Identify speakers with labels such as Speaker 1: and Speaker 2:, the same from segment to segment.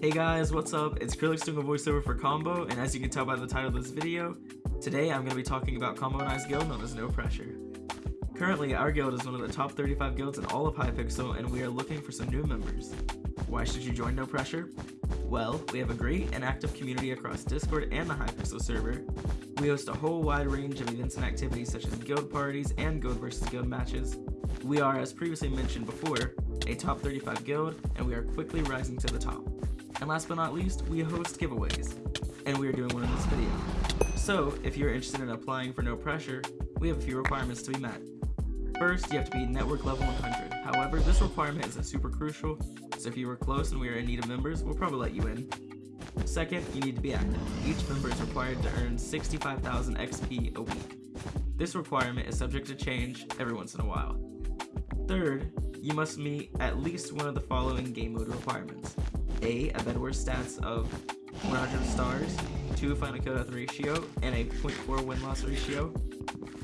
Speaker 1: Hey guys, what's up? It's Krillix doing a voiceover for Combo, and as you can tell by the title of this video, today I'm going to be talking about Combo and I's guild known as No Pressure. Currently, our guild is one of the top 35 guilds in all of Hypixel, and we are looking for some new members. Why should you join No Pressure? Well, we have a great and active community across Discord and the Hypixel server. We host a whole wide range of events and activities such as guild parties and guild versus guild matches. We are, as previously mentioned before, a top 35 guild, and we are quickly rising to the top. And last but not least, we host giveaways, and we are doing one in this video. So, if you're interested in applying for No Pressure, we have a few requirements to be met. First, you have to be network level 100. However, this requirement isn't super crucial, so if you were close and we are in need of members, we'll probably let you in. Second, you need to be active. Each member is required to earn 65,000 XP a week. This requirement is subject to change every once in a while. Third, you must meet at least one of the following game mode requirements. A. A Bedwars stats of 100 stars, 2 final kill death ratio, and a 0.4 win-loss ratio.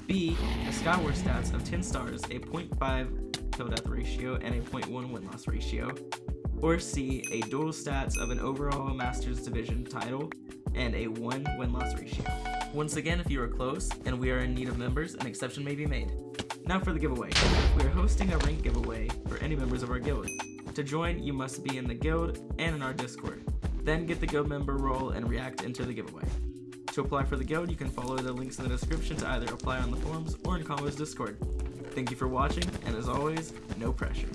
Speaker 1: B. A Skywars stats of 10 stars, a 0.5 kill death ratio, and a 0.1 win-loss ratio. Or C. A dual stats of an overall Masters Division title, and a 1 win-loss ratio. Once again, if you are close, and we are in need of members, an exception may be made. Now for the giveaway. We are hosting a rank giveaway for any members of our guild. To join, you must be in the guild and in our Discord. Then get the guild member role and react into the giveaway. To apply for the guild, you can follow the links in the description to either apply on the forums or in Combo's Discord. Thank you for watching, and as always, no pressure.